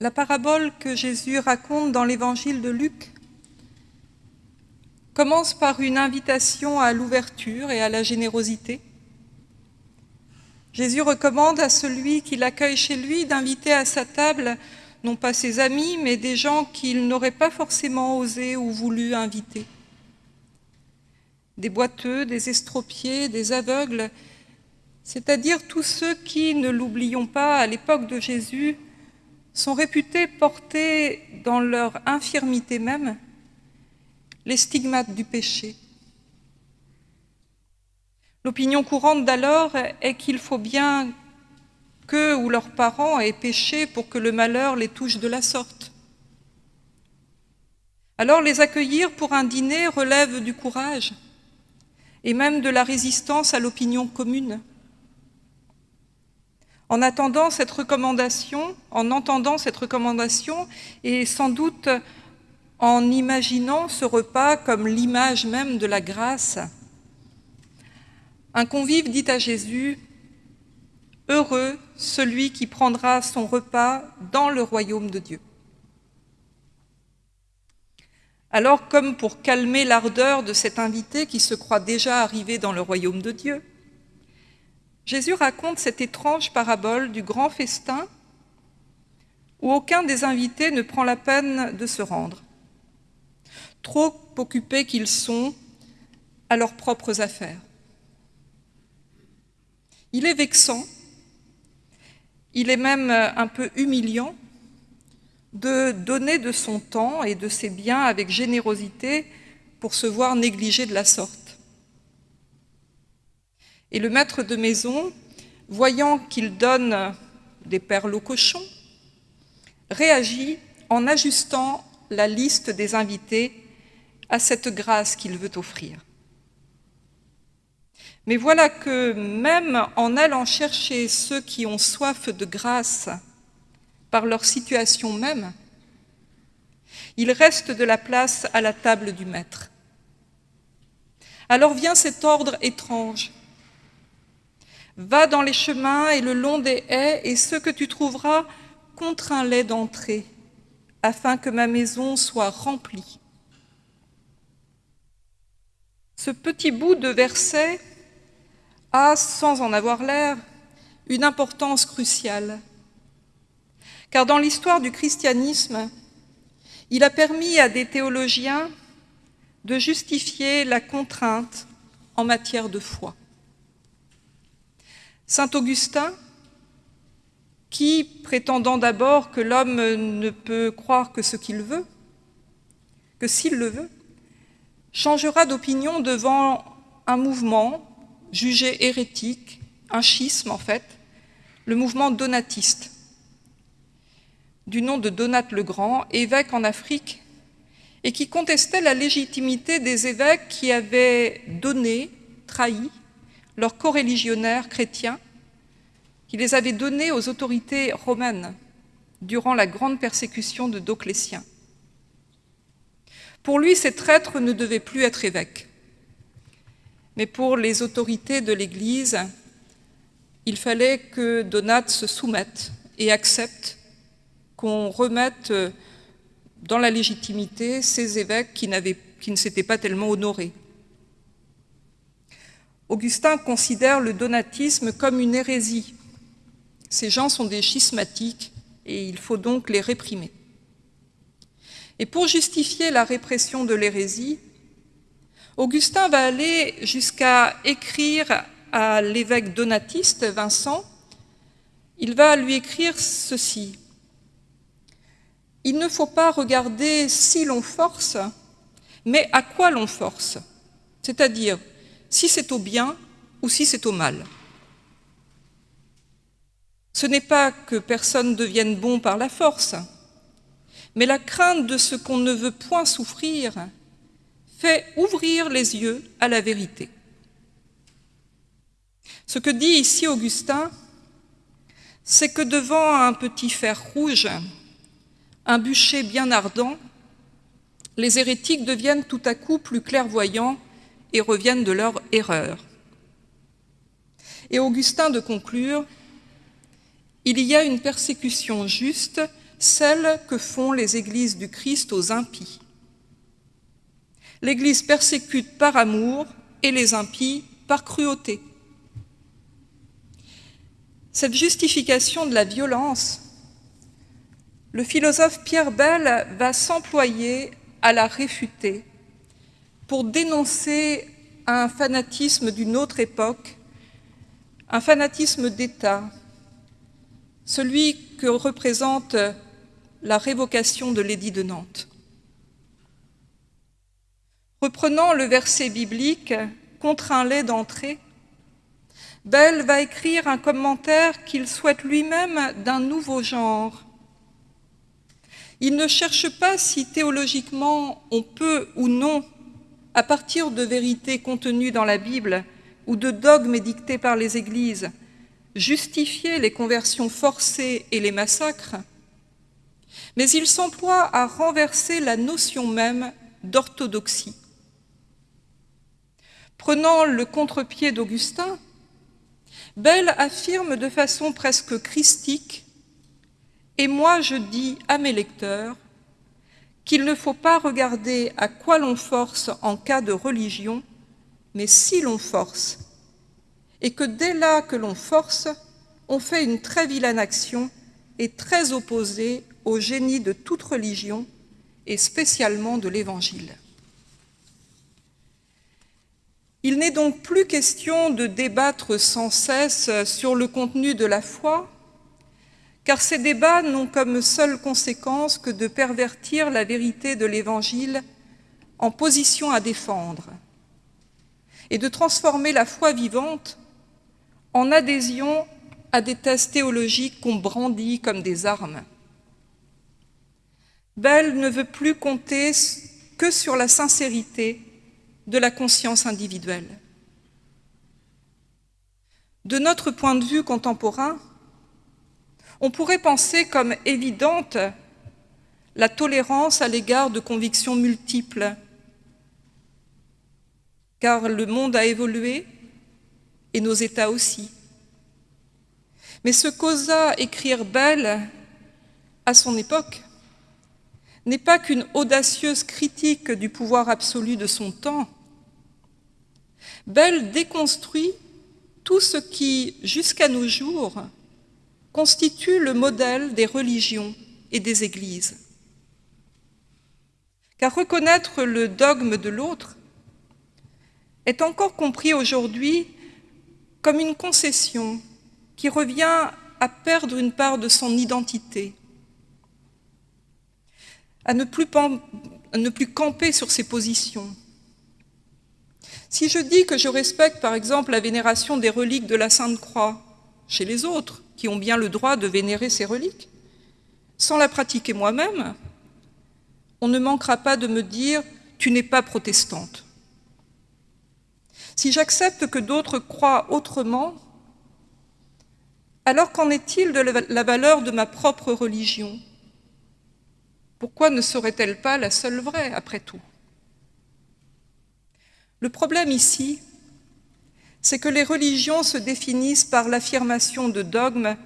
La parabole que Jésus raconte dans l'évangile de Luc commence par une invitation à l'ouverture et à la générosité. Jésus recommande à celui qui l'accueille chez lui d'inviter à sa table non pas ses amis, mais des gens qu'il n'aurait pas forcément osé ou voulu inviter. Des boiteux, des estropiés, des aveugles, c'est-à-dire tous ceux qui, ne l'oublions pas, à l'époque de Jésus, sont réputés porter dans leur infirmité même les stigmates du péché. L'opinion courante d'alors est qu'il faut bien qu'eux ou leurs parents aient péché pour que le malheur les touche de la sorte. Alors les accueillir pour un dîner relève du courage et même de la résistance à l'opinion commune. En attendant cette recommandation, en entendant cette recommandation, et sans doute en imaginant ce repas comme l'image même de la grâce, un convive dit à Jésus Heureux celui qui prendra son repas dans le royaume de Dieu. Alors, comme pour calmer l'ardeur de cet invité qui se croit déjà arrivé dans le royaume de Dieu, Jésus raconte cette étrange parabole du grand festin où aucun des invités ne prend la peine de se rendre, trop occupés qu'ils sont à leurs propres affaires. Il est vexant il est même un peu humiliant de donner de son temps et de ses biens avec générosité pour se voir négligé de la sorte. Et le maître de maison, voyant qu'il donne des perles aux cochons, réagit en ajustant la liste des invités à cette grâce qu'il veut offrir. Mais voilà que même en allant chercher ceux qui ont soif de grâce par leur situation même, il reste de la place à la table du Maître. Alors vient cet ordre étrange. Va dans les chemins et le long des haies, et ce que tu trouveras, contrains-les d'entrer, afin que ma maison soit remplie. Ce petit bout de verset a, sans en avoir l'air, une importance cruciale. Car dans l'histoire du christianisme, il a permis à des théologiens de justifier la contrainte en matière de foi. Saint Augustin, qui, prétendant d'abord que l'homme ne peut croire que ce qu'il veut, que s'il le veut, changera d'opinion devant un mouvement jugé hérétique, un schisme en fait, le mouvement donatiste, du nom de Donate le Grand, évêque en Afrique, et qui contestait la légitimité des évêques qui avaient donné, trahi, leurs coreligionnaires chrétiens, qui les avaient donnés aux autorités romaines durant la grande persécution de Doclétien. Pour lui, ces traîtres ne devaient plus être évêques. Mais pour les autorités de l'Église, il fallait que Donate se soumette et accepte qu'on remette dans la légitimité ces évêques qui ne s'étaient pas tellement honorés. Augustin considère le donatisme comme une hérésie. Ces gens sont des schismatiques et il faut donc les réprimer. Et pour justifier la répression de l'hérésie, Augustin va aller jusqu'à écrire à l'évêque donatiste Vincent, il va lui écrire ceci. Il ne faut pas regarder si l'on force, mais à quoi l'on force, c'est-à-dire si c'est au bien ou si c'est au mal. Ce n'est pas que personne devienne bon par la force, mais la crainte de ce qu'on ne veut point souffrir fait ouvrir les yeux à la vérité. Ce que dit ici Augustin, c'est que devant un petit fer rouge, un bûcher bien ardent, les hérétiques deviennent tout à coup plus clairvoyants et reviennent de leur erreur. Et Augustin de conclure, il y a une persécution juste celle que font les églises du Christ aux impies. L'Église persécute par amour et les impies par cruauté. Cette justification de la violence, le philosophe Pierre Bell va s'employer à la réfuter pour dénoncer un fanatisme d'une autre époque, un fanatisme d'État, celui que représente la révocation de l'édit de Nantes. Reprenant le verset biblique « Contraint-les d'entrer », Bell va écrire un commentaire qu'il souhaite lui-même d'un nouveau genre. Il ne cherche pas si théologiquement on peut ou non, à partir de vérités contenues dans la Bible ou de dogmes dictés par les églises, justifier les conversions forcées et les massacres, mais il s'emploie à renverser la notion même d'orthodoxie. Prenant le contre-pied d'Augustin, Bell affirme de façon presque christique « Et moi je dis à mes lecteurs qu'il ne faut pas regarder à quoi l'on force en cas de religion, mais si l'on force, et que dès là que l'on force, on fait une très vilaine action et très opposée au génie de toute religion, et spécialement de l'Évangile. Il n'est donc plus question de débattre sans cesse sur le contenu de la foi, car ces débats n'ont comme seule conséquence que de pervertir la vérité de l'Évangile en position à défendre, et de transformer la foi vivante en adhésion à des thèses théologiques qu'on brandit comme des armes. Bell ne veut plus compter que sur la sincérité de la conscience individuelle. De notre point de vue contemporain, on pourrait penser comme évidente la tolérance à l'égard de convictions multiples, car le monde a évolué et nos États aussi. Mais ce qu'osa écrire Bell à son époque n'est pas qu'une audacieuse critique du pouvoir absolu de son temps. Bell déconstruit tout ce qui, jusqu'à nos jours, constitue le modèle des religions et des églises. Car reconnaître le dogme de l'autre est encore compris aujourd'hui comme une concession qui revient à perdre une part de son identité, à ne plus, camper sur ses positions. Si je dis que je respecte par exemple la vénération des reliques de la Sainte Croix chez les autres, qui ont bien le droit de vénérer ces reliques, sans la pratiquer moi-même, on ne manquera pas de me dire « tu n'es pas protestante ». Si j'accepte que d'autres croient autrement, alors qu'en est-il de la valeur de ma propre religion? Pourquoi ne serait-elle pas la seule vraie, après tout? Le problème ici, c'est que les religions se définissent par l'affirmation de dogmes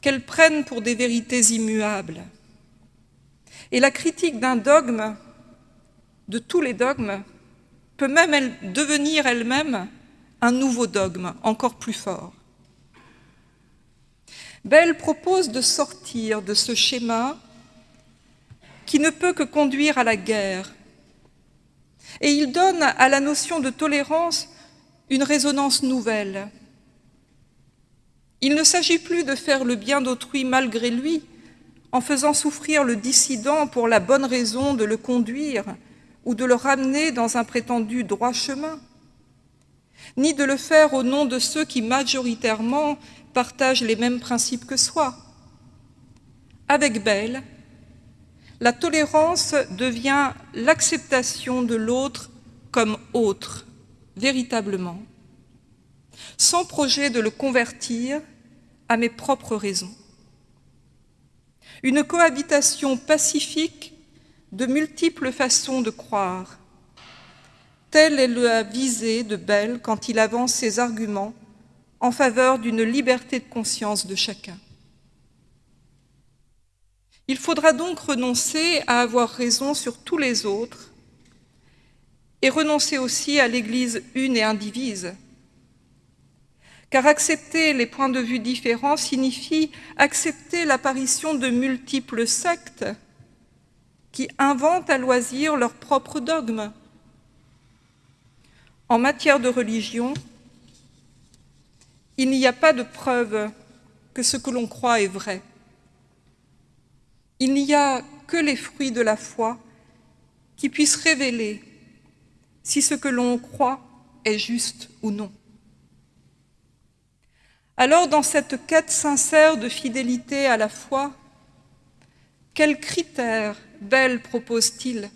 qu'elles prennent pour des vérités immuables. Et la critique d'un dogme, de tous les dogmes, peut même devenir elle-même un nouveau dogme, encore plus fort. Bell propose de sortir de ce schéma qui ne peut que conduire à la guerre. Et il donne à la notion de tolérance une résonance nouvelle. Il ne s'agit plus de faire le bien d'autrui malgré lui, en faisant souffrir le dissident pour la bonne raison de le conduire ou de le ramener dans un prétendu droit chemin, ni de le faire au nom de ceux qui majoritairement partagent les mêmes principes que soi. Avec Belle, la tolérance devient l'acceptation de l'autre comme autre, véritablement, sans projet de le convertir à mes propres raisons. Une cohabitation pacifique de multiples façons de croire. Telle est la visée de Bell quand il avance ses arguments en faveur d'une liberté de conscience de chacun. Il faudra donc renoncer à avoir raison sur tous les autres et renoncer aussi à l'Église une et indivise. Car accepter les points de vue différents signifie accepter l'apparition de multiples sectes qui inventent à loisir leurs propres dogmes. En matière de religion, il n'y a pas de preuve que ce que l'on croit est vrai. Il n'y a que les fruits de la foi qui puissent révéler si ce que l'on croit est juste ou non. Alors, dans cette quête sincère de fidélité à la foi, quels critères Belle propose-t-il?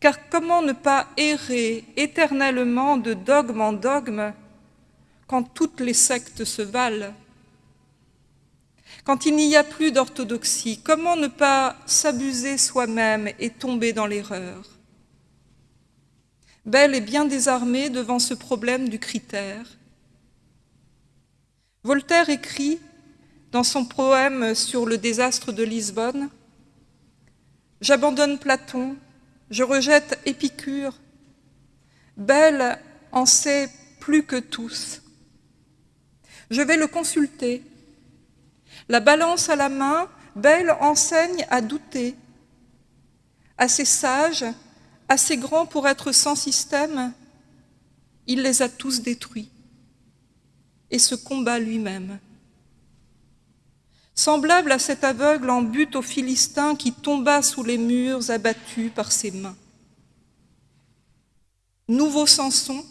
Car comment ne pas errer éternellement de dogme en dogme quand toutes les sectes se valent? Quand il n'y a plus d'orthodoxie, comment ne pas s'abuser soi-même et tomber dans l'erreur? Belle est bien désarmée devant ce problème du critère. Voltaire écrit dans son poème sur le désastre de Lisbonne J'abandonne Platon, je rejette Épicure. Belle en sait plus que tous. Je vais le consulter. La balance à la main, Belle enseigne à douter. Assez sage, assez grand pour être sans système, il les a tous détruits et se combat lui-même semblable à cet aveugle en but au Philistin qui tomba sous les murs abattu par ses mains. Nouveau Samson,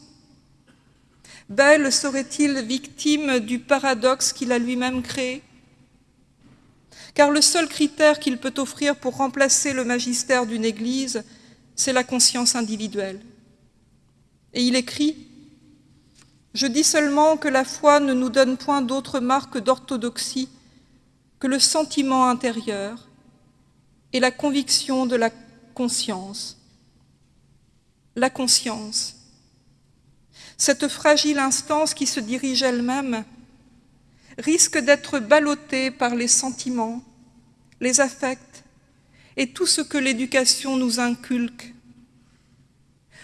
Belle serait-il victime du paradoxe qu'il a lui-même créé? Car le seul critère qu'il peut offrir pour remplacer le magistère d'une Église, c'est la conscience individuelle. Et il écrit « Je dis seulement que la foi ne nous donne point d'autre marque d'orthodoxie que le sentiment intérieur et la conviction de la conscience. La conscience, cette fragile instance qui se dirige elle-même, risque d'être ballottée par les sentiments, les affects et tout ce que l'éducation nous inculque.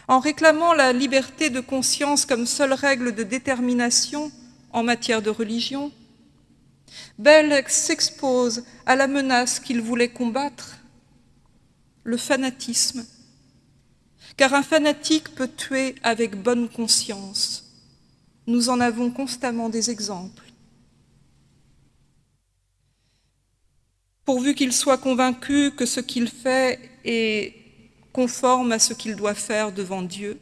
En réclamant la liberté de conscience comme seule règle de détermination en matière de religion, Belle s'expose à la menace qu'il voulait combattre, le fanatisme, car un fanatique peut tuer avec bonne conscience. Nous en avons constamment des exemples. Pourvu qu'il soit convaincu que ce qu'il fait est conforme à ce qu'il doit faire devant Dieu,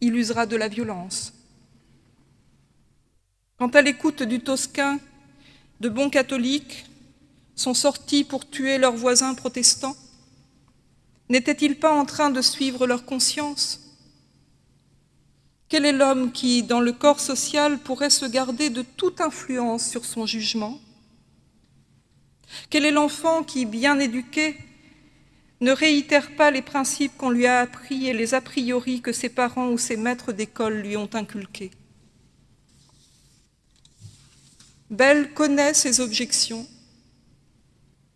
il usera de la violence. Quant à l'écoute du Tosquin, de bons catholiques sont sortis pour tuer leurs voisins protestants. N'étaient-ils pas en train de suivre leur conscience? Quel est l'homme qui, dans le corps social, pourrait se garder de toute influence sur son jugement? Quel est l'enfant qui, bien éduqué, ne réitère pas les principes qu'on lui a appris et les a priori que ses parents ou ses maîtres d'école lui ont inculqués? Bell connaît ses objections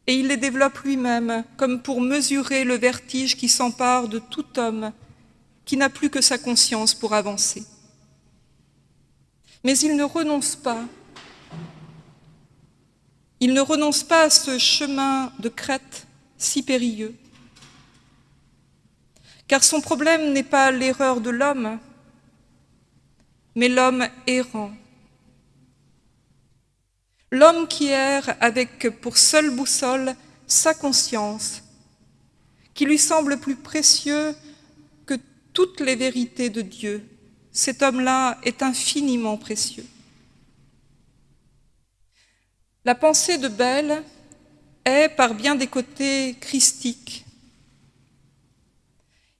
et il les développe lui-même comme pour mesurer le vertige qui s'empare de tout homme qui n'a plus que sa conscience pour avancer. Mais il ne renonce pas. Il ne renonce pas à ce chemin de crête si périlleux. Car son problème n'est pas l'erreur de l'homme, mais l'homme errant L'homme qui erre avec pour seule boussole sa conscience, qui lui semble plus précieux que toutes les vérités de Dieu, cet homme-là est infiniment précieux. La pensée de Belle est, par bien des côtés, christique.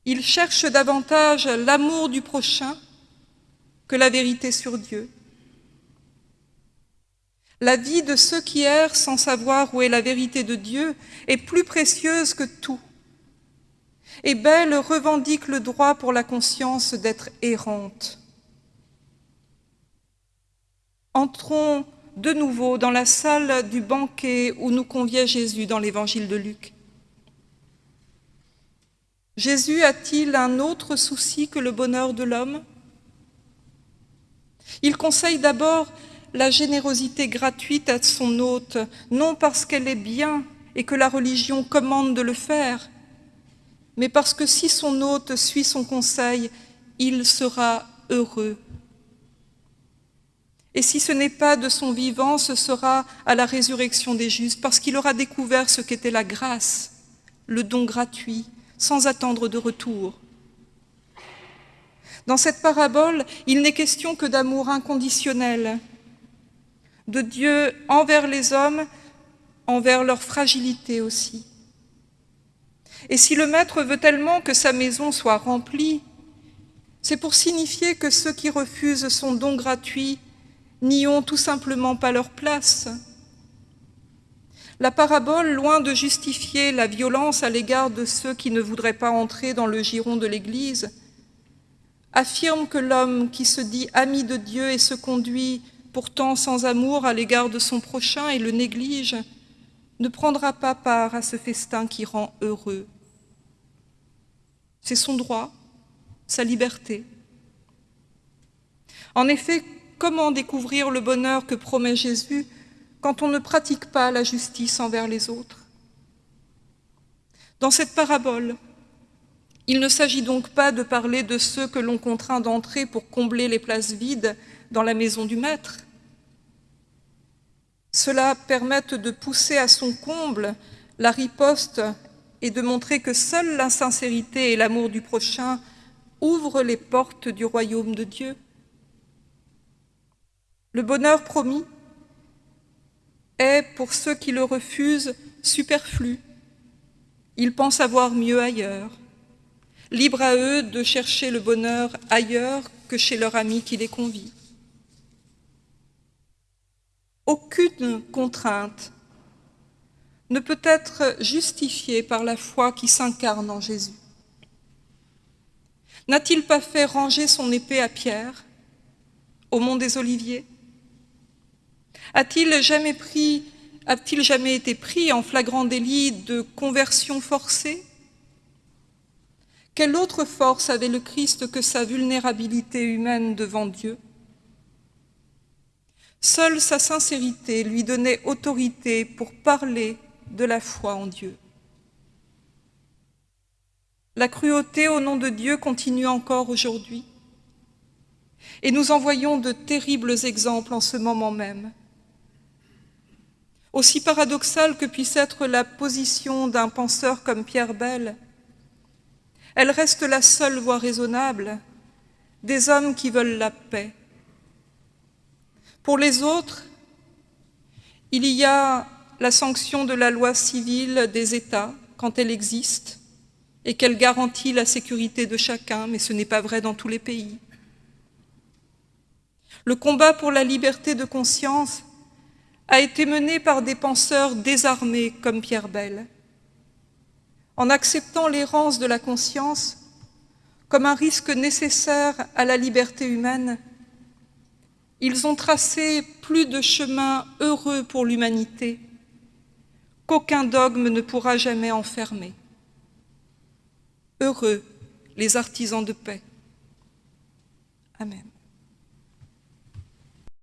Il cherche davantage l'amour du prochain que la vérité sur Dieu. La vie de ceux qui errent sans savoir où est la vérité de Dieu est plus précieuse que tout. Et Belle revendique le droit pour la conscience d'être errante. Entrons de nouveau dans la salle du banquet où nous conviait Jésus dans l'évangile de Luc. Jésus a-t-il un autre souci que le bonheur de l'homme? Il conseille d'abord la générosité gratuite à son hôte, non parce qu'elle est bien et que la religion commande de le faire, mais parce que si son hôte suit son conseil, il sera heureux. Et si ce n'est pas de son vivant, ce sera à la résurrection des justes, parce qu'il aura découvert ce qu'était la grâce, le don gratuit, sans attendre de retour. Dans cette parabole, il n'est question que d'amour inconditionnel, de Dieu envers les hommes, envers leur fragilité aussi. Et si le maître veut tellement que sa maison soit remplie, c'est pour signifier que ceux qui refusent son don gratuit n'y ont tout simplement pas leur place. La parabole, loin de justifier la violence à l'égard de ceux qui ne voudraient pas entrer dans le giron de l'Église, affirme que l'homme qui se dit ami de Dieu et se conduit pourtant sans amour à l'égard de son prochain et le néglige, ne prendra pas part à ce festin qui rend heureux. C'est son droit, sa liberté. En effet, comment découvrir le bonheur que promet Jésus quand on ne pratique pas la justice envers les autres? Dans cette parabole, il ne s'agit donc pas de parler de ceux que l'on contraint d'entrer pour combler les places vides dans la maison du maître. Cela permet de pousser à son comble la riposte et de montrer que seule la sincérité et l'amour du prochain ouvrent les portes du royaume de Dieu. Le bonheur promis est, pour ceux qui le refusent, superflu. Ils pensent avoir mieux ailleurs. Libre à eux de chercher le bonheur ailleurs que chez leur ami qui les convie. Aucune contrainte ne peut être justifiée par la foi qui s'incarne en Jésus. N'a-t-il pas fait ranger son épée à Pierre au mont des Oliviers? A-t-il jamais, été pris en flagrant délit de conversion forcée? Quelle autre force avait le Christ que sa vulnérabilité humaine devant Dieu? Seule sa sincérité lui donnait autorité pour parler de la foi en Dieu. La cruauté au nom de Dieu continue encore aujourd'hui. Et nous en voyons de terribles exemples en ce moment même. Aussi paradoxale que puisse être la position d'un penseur comme Pierre Bell, elle reste la seule voie raisonnable des hommes qui veulent la paix. Pour les autres, il y a la sanction de la loi civile des États quand elle existe et qu'elle garantit la sécurité de chacun, mais ce n'est pas vrai dans tous les pays. Le combat pour la liberté de conscience a été mené par des penseurs désarmés comme Pierre Bell. En acceptant l'errance de la conscience comme un risque nécessaire à la liberté humaine, ils ont tracé plus de chemins heureux pour l'humanité qu'aucun dogme ne pourra jamais enfermer. Heureux les artisans de paix. Amen.